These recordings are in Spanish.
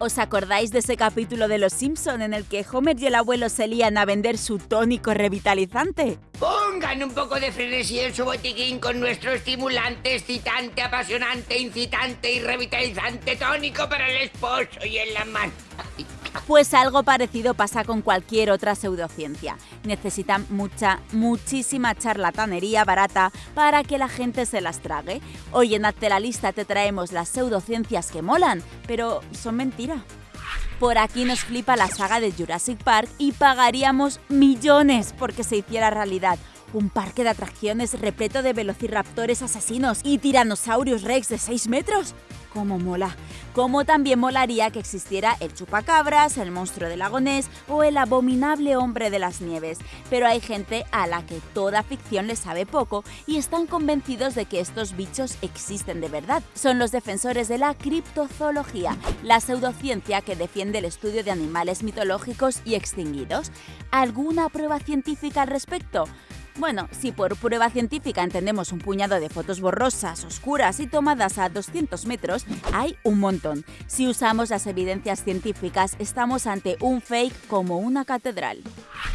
¿Os acordáis de ese capítulo de Los Simpson en el que Homer y el abuelo se lían a vender su tónico revitalizante? Pongan un poco de frenesí en su botiquín con nuestro estimulante, excitante, apasionante, incitante y revitalizante tónico para el esposo y en la mano. Pues algo parecido pasa con cualquier otra pseudociencia. Necesitan mucha, muchísima charlatanería barata para que la gente se las trague. Hoy en Hazte la Lista te traemos las pseudociencias que molan, pero son mentira. Por aquí nos flipa la saga de Jurassic Park y pagaríamos millones porque se hiciera realidad. Un parque de atracciones repleto de velociraptores asesinos y tiranosaurios rex de 6 metros. ¡Cómo mola! Como también molaría que existiera el chupacabras, el monstruo del lagonés o el abominable hombre de las nieves. Pero hay gente a la que toda ficción le sabe poco y están convencidos de que estos bichos existen de verdad. Son los defensores de la criptozoología, la pseudociencia que defiende el estudio de animales mitológicos y extinguidos. ¿Alguna prueba científica al respecto? Bueno, si por prueba científica entendemos un puñado de fotos borrosas, oscuras y tomadas a 200 metros, hay un montón. Si usamos las evidencias científicas, estamos ante un fake como una catedral.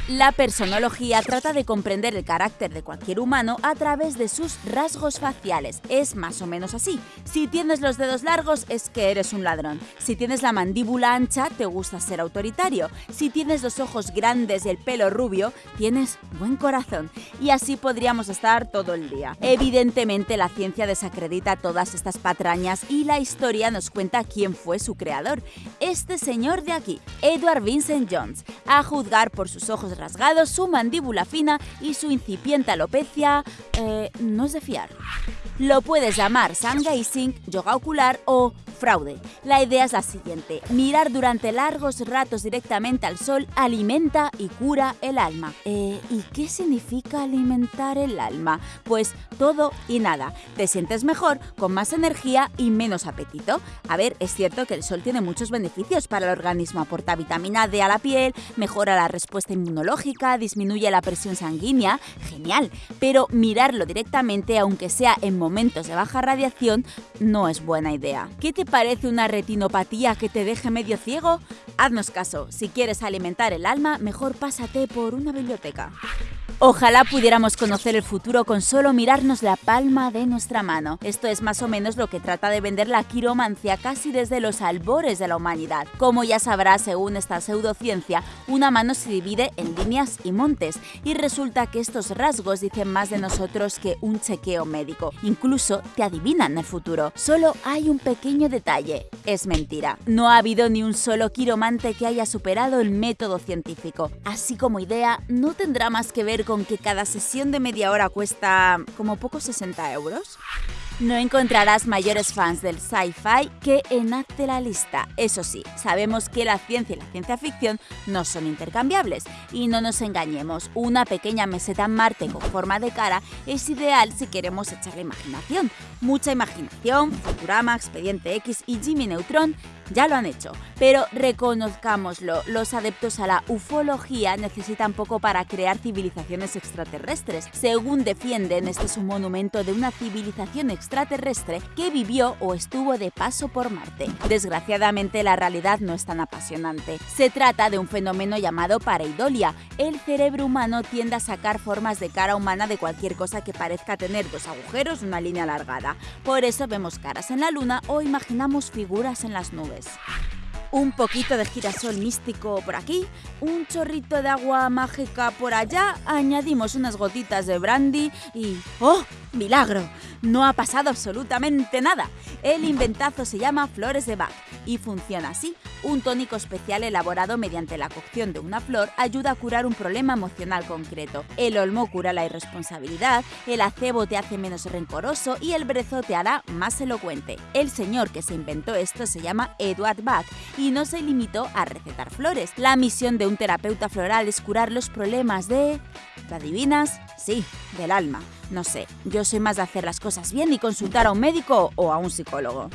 La personología trata de comprender el carácter de cualquier humano a través de sus rasgos faciales. Es más o menos así. Si tienes los dedos largos es que eres un ladrón. Si tienes la mandíbula ancha te gusta ser autoritario. Si tienes los ojos grandes y el pelo rubio, tienes buen corazón y así podríamos estar todo el día. Evidentemente la ciencia desacredita todas estas patrañas y la historia nos cuenta quién fue su creador, este señor de aquí, Edward Vincent Jones, a juzgar por sus ojos rasgados, su mandíbula fina y su incipiente alopecia, eh, no es de fiar. Lo puedes llamar sun gazing, yoga ocular o fraude. La idea es la siguiente, mirar durante largos ratos directamente al sol alimenta y cura el alma. Eh, ¿Y qué significa alimentar el alma? Pues todo y nada. Te sientes mejor, con más energía y menos apetito. A ver, es cierto que el sol tiene muchos beneficios para el organismo, aporta vitamina D a la piel, mejora la respuesta inmunológica, disminuye la presión sanguínea, genial, pero mirarlo directamente, aunque sea en momentos de baja radiación, no es buena idea. ¿Qué parece una retinopatía que te deje medio ciego? Haznos caso, si quieres alimentar el alma, mejor pásate por una biblioteca. Ojalá pudiéramos conocer el futuro con solo mirarnos la palma de nuestra mano. Esto es más o menos lo que trata de vender la quiromancia casi desde los albores de la humanidad. Como ya sabrás, según esta pseudociencia, una mano se divide en líneas y montes, y resulta que estos rasgos dicen más de nosotros que un chequeo médico. Incluso te adivinan el futuro. Solo hay un pequeño detalle. Es mentira. No ha habido ni un solo quiromante que haya superado el método científico. Así como idea, no tendrá más que ver con que cada sesión de media hora cuesta como poco 60 euros? No encontrarás mayores fans del sci-fi que en Hazte la Lista. Eso sí, sabemos que la ciencia y la ciencia ficción no son intercambiables. Y no nos engañemos, una pequeña meseta en Marte con forma de cara es ideal si queremos echar la imaginación. Mucha imaginación, Futurama, Expediente X y Jimmy Neutron ya lo han hecho. Pero reconozcámoslo, los adeptos a la ufología necesitan poco para crear civilizaciones extraterrestres. Según defienden, este es un monumento de una civilización extraterrestre que vivió o estuvo de paso por Marte. Desgraciadamente la realidad no es tan apasionante. Se trata de un fenómeno llamado pareidolia. El cerebro humano tiende a sacar formas de cara humana de cualquier cosa que parezca tener dos agujeros y una línea alargada. Por eso vemos caras en la luna o imaginamos figuras en las nubes un poquito de girasol místico por aquí, un chorrito de agua mágica por allá, añadimos unas gotitas de brandy y ¡oh! ¡Milagro! No ha pasado absolutamente nada. El inventazo se llama Flores de Bach y funciona así. Un tónico especial elaborado mediante la cocción de una flor ayuda a curar un problema emocional concreto. El olmo cura la irresponsabilidad, el acebo te hace menos rencoroso y el brezo te hará más elocuente. El señor que se inventó esto se llama Edward Bach y no se limitó a recetar flores. La misión de un terapeuta floral es curar los problemas de... ¿Te adivinas? Sí, del alma. No sé, yo soy más de hacer las cosas bien y consultar a un médico o a un psicólogo.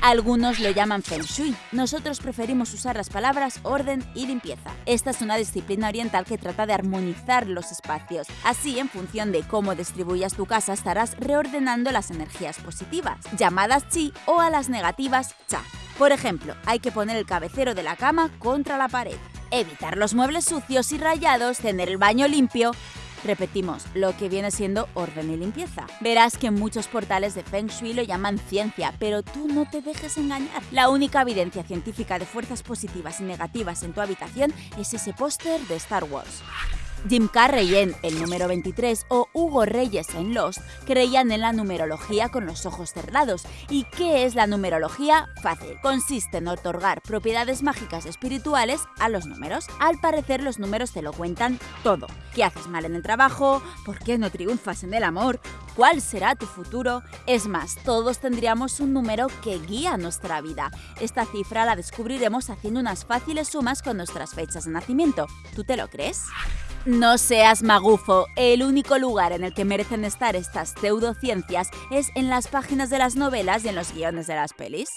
Algunos lo llaman Feng Shui. Nosotros preferimos usar las palabras orden y limpieza. Esta es una disciplina oriental que trata de armonizar los espacios. Así, en función de cómo distribuyas tu casa, estarás reordenando las energías positivas, llamadas Chi, o a las negativas Cha. Por ejemplo, hay que poner el cabecero de la cama contra la pared, evitar los muebles sucios y rayados, tener el baño limpio, Repetimos, lo que viene siendo orden y limpieza. Verás que muchos portales de Feng Shui lo llaman ciencia, pero tú no te dejes engañar. La única evidencia científica de fuerzas positivas y negativas en tu habitación es ese póster de Star Wars. Jim Carrey en El número 23 o Hugo Reyes en Lost creían en la numerología con los ojos cerrados. ¿Y qué es la numerología? Fácil. Consiste en otorgar propiedades mágicas espirituales a los números. Al parecer los números te lo cuentan todo. ¿Qué haces mal en el trabajo? ¿Por qué no triunfas en el amor? ¿Cuál será tu futuro? Es más, todos tendríamos un número que guía nuestra vida. Esta cifra la descubriremos haciendo unas fáciles sumas con nuestras fechas de nacimiento. ¿Tú te lo crees? No seas magufo, el único lugar en el que merecen estar estas pseudociencias es en las páginas de las novelas y en los guiones de las pelis.